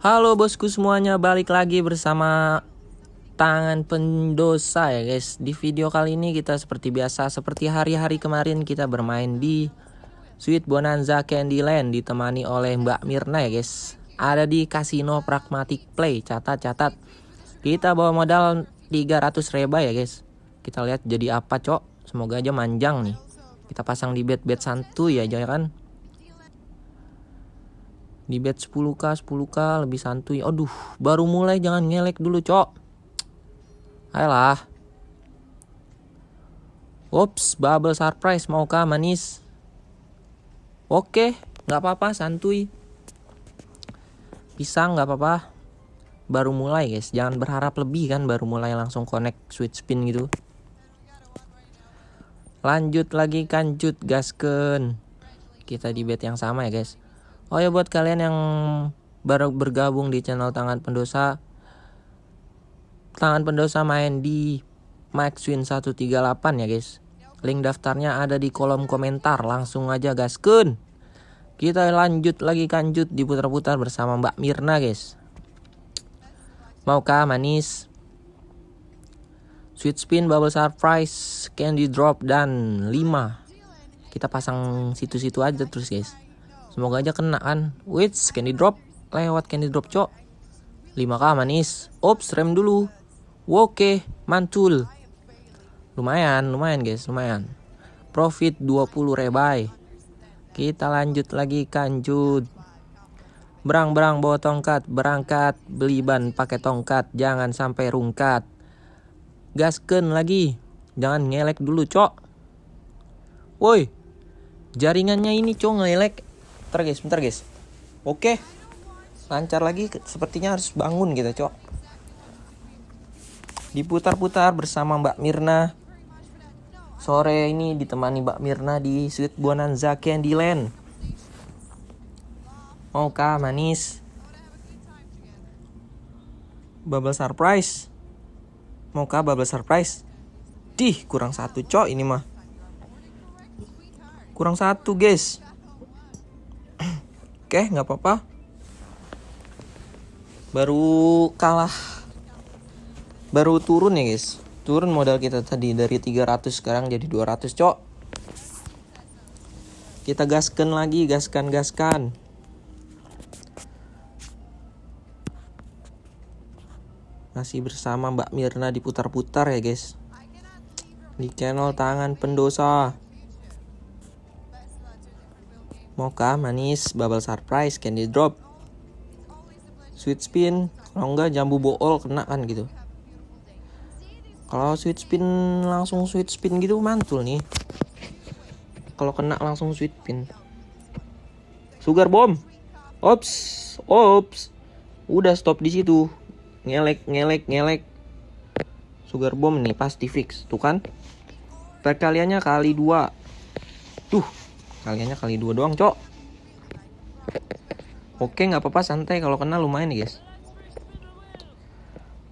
Halo bosku semuanya, balik lagi bersama tangan pendosa ya guys. Di video kali ini kita seperti biasa, seperti hari-hari kemarin kita bermain di Sweet Bonanza Candyland ditemani oleh Mbak Mirna ya guys. Ada di Casino Pragmatic Play, catat-catat. Kita bawa modal 300 reba ya guys. Kita lihat jadi apa cok. Semoga aja manjang nih. Kita pasang di bed-bed santuy ya kan di bed 10k 10k lebih santuy aduh baru mulai jangan ngelek dulu cok ayolah Ups, bubble surprise mau kah manis? Oke, nggak apa-apa, santuy. Pisang nggak apa-apa. Baru mulai guys, jangan berharap lebih kan, baru mulai langsung connect switch spin gitu. Lanjut lagi kanjut gasken. Kita di bed yang sama ya guys. Oh ya buat kalian yang baru bergabung di channel Tangan Pendosa Tangan Pendosa main di Maxwin 138 ya guys. Link daftarnya ada di kolom komentar. Langsung aja gaskun Kita lanjut lagi kanjut diputar-putar bersama Mbak Mirna guys. Maukah manis? Sweet spin, bubble surprise, candy drop, dan 5 Kita pasang situ-situ aja terus guys Semoga aja kena kan. Wait, candy drop. Lewat candy drop, cok. 5k manis. Ops, rem dulu. Oke, mantul. Lumayan, lumayan guys, lumayan. Profit 20 rebai. Kita lanjut lagi kanjut. Berang-berang bawa tongkat, berangkat, beli ban pakai tongkat, jangan sampai rungkat. Gasken lagi, jangan ngelek dulu, cok. Woi, jaringannya ini cok ngelek Bentar guys, bentar guys. Oke. Lancar lagi, sepertinya harus bangun kita, Cok. Diputar-putar bersama Mbak Mirna. Sore ini ditemani Mbak Mirna di Sweet Bonanza Candyland. Maukah manis? Bubble surprise. Maukah bubble surprise? Dih, kurang satu, Cok, ini mah. Kurang satu, guys. Oke, nggak apa-apa. Baru kalah. Baru turun ya, guys. Turun modal kita tadi dari 300 sekarang jadi 200, Cok. Kita gaskan lagi, gaskan, gaskan. Masih bersama Mbak Mirna diputar-putar ya, guys. Di channel Tangan Pendosa. Mocha, manis, bubble surprise, candy drop, sweet spin, kalau enggak jambu bool kena kan gitu. Kalau sweet spin langsung sweet spin gitu mantul nih. Kalau kena langsung sweet spin. Sugar bomb. Ops, ops. Udah stop di situ. Ngelek, ngelek, ngelek. Sugar bomb nih pasti fix, tuh kan? Perkaliannya kali dua. Tuh, kaliannya kali dua doang cok. Oke nggak apa-apa santai. Kalau kena lumayan nih guys.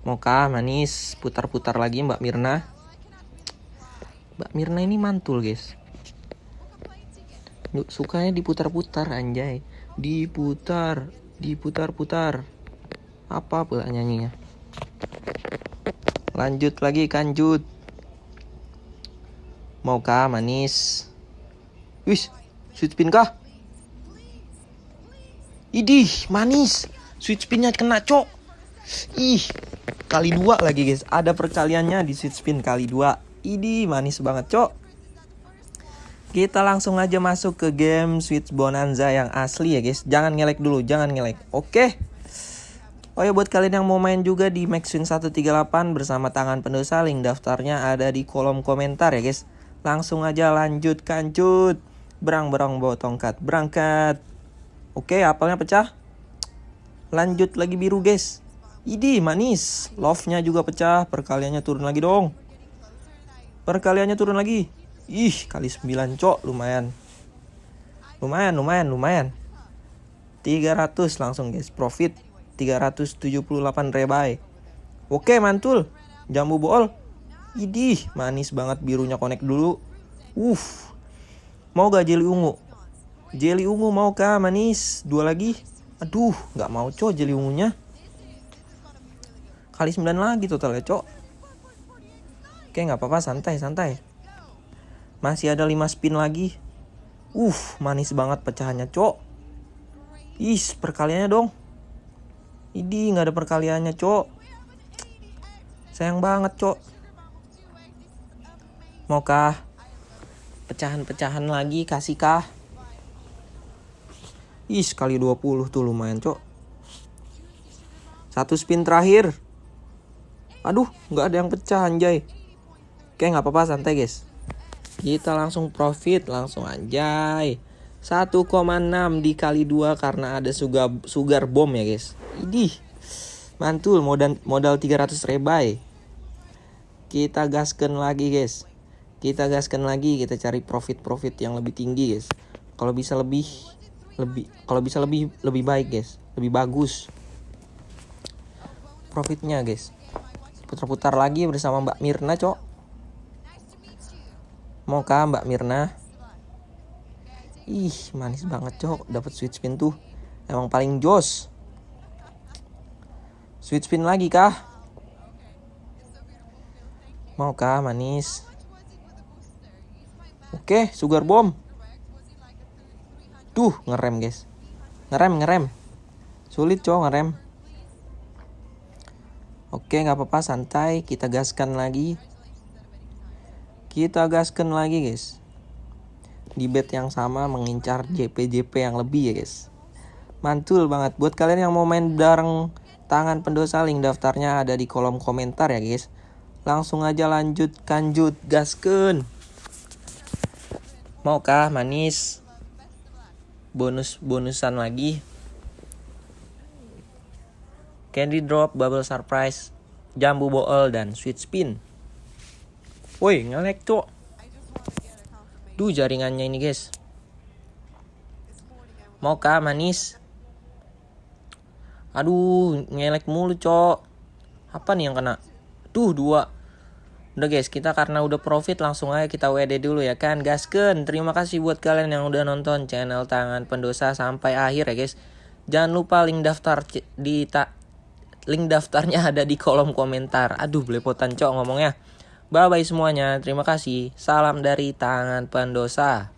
Moka manis putar-putar lagi Mbak Mirna. Mbak Mirna ini mantul guys. Sukanya diputar-putar anjay. Diputar diputar-putar. Apa pula nyanyinya? Lanjut lagi kanjut. Moka manis. Wis, sweet spin kah? Idih, manis. Sweet spinnya kena, cok. Ih, kali dua lagi guys. Ada perkaliannya di sweet spin kali dua. Idih, manis banget, cok. Kita langsung aja masuk ke game Sweet Bonanza yang asli ya guys. Jangan ngelek dulu, jangan ngelek. Oke. Oh ya buat kalian yang mau main juga di Maxwin 138 bersama tangan pendosa link daftarnya ada di kolom komentar ya guys. Langsung aja lanjut kancut. Berang-berang bawa tongkat. Berangkat. Oke, apelnya pecah. Lanjut lagi biru, guys. Idi, manis. Love-nya juga pecah. Perkaliannya turun lagi dong. Perkaliannya turun lagi. Ih, kali 9, cok. Lumayan. Lumayan, lumayan, lumayan. 300 langsung, guys. Profit 378 rebai. Oke, mantul. Jambu bool. Idih, manis banget birunya connect dulu. Uff, Mau gak jelly ungu? Jelly ungu mau kah manis? Dua lagi. Aduh, nggak mau cok jeli ungunya. Kali 9 lagi total ya cok. Oke nggak apa-apa santai santai. Masih ada 5 spin lagi. Uh, manis banget pecahannya cok. Is, perkaliannya dong. Idi nggak ada perkaliannya cok. Sayang banget cok. Maukah pecahan-pecahan lagi kasih kah? Ih, sekali 20 tuh lumayan, Cok. Satu spin terakhir. Aduh, nggak ada yang pecah anjay. Oke, nggak apa-apa, santai guys. Kita langsung profit, langsung anjay. 1,6 dikali 2 karena ada sugar, sugar bomb ya guys. Idih, mantul modal, modal 300 rebay. Kita gaskan lagi guys. Kita gaskan lagi, kita cari profit-profit yang lebih tinggi guys. Kalau bisa lebih lebih kalau bisa lebih lebih baik guys. Lebih bagus profitnya guys. Putar-putar lagi bersama Mbak Mirna cok. Mau kah Mbak Mirna. Ih manis banget cok. Dapat sweet spin tuh. Emang paling jos. Sweet spin lagi kah? Mau kah manis oke sugar bomb Duh, ngerem guys. Ngerem, ngerem. Sulit cowok ngerem. Oke, nggak apa-apa, santai. Kita gaskan lagi. Kita gaskan lagi, guys. Di bed yang sama mengincar JP-JP yang lebih ya, guys. Mantul banget. Buat kalian yang mau main bareng tangan pendosa, link daftarnya ada di kolom komentar ya, guys. Langsung aja lanjut, kanjut, gasken. Maukah manis? bonus-bonusan lagi. Candy drop, bubble surprise, jambu bool dan sweet spin. Woi, ngelek tuh. Duh jaringannya ini guys. Mau kah manis? Aduh, ngelek mulu, Cok. Apa nih yang kena? Duh, dua. Udah guys, kita karena udah profit langsung aja kita WD dulu ya kan. Gasken, terima kasih buat kalian yang udah nonton channel Tangan Pendosa sampai akhir ya guys. Jangan lupa link daftar di tak link daftarnya ada di kolom komentar. Aduh, belepotan cok ngomongnya. Bye bye semuanya. Terima kasih. Salam dari Tangan Pendosa.